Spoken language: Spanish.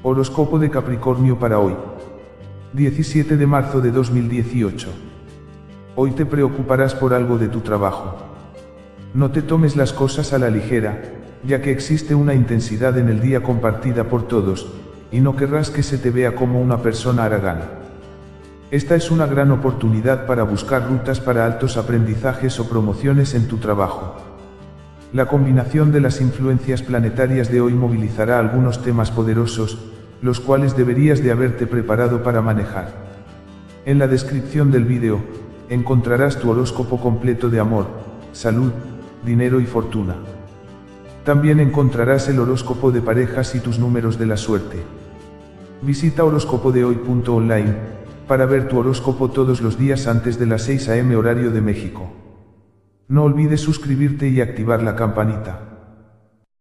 Horóscopo de Capricornio para hoy. 17 de marzo de 2018. Hoy te preocuparás por algo de tu trabajo. No te tomes las cosas a la ligera, ya que existe una intensidad en el día compartida por todos, y no querrás que se te vea como una persona aragana. Esta es una gran oportunidad para buscar rutas para altos aprendizajes o promociones en tu trabajo. La combinación de las influencias planetarias de hoy movilizará algunos temas poderosos, los cuales deberías de haberte preparado para manejar. En la descripción del vídeo, encontrarás tu horóscopo completo de amor, salud, dinero y fortuna. También encontrarás el horóscopo de parejas y tus números de la suerte. Visita horóscopodehoy.online para ver tu horóscopo todos los días antes de las 6 am horario de México. No olvides suscribirte y activar la campanita.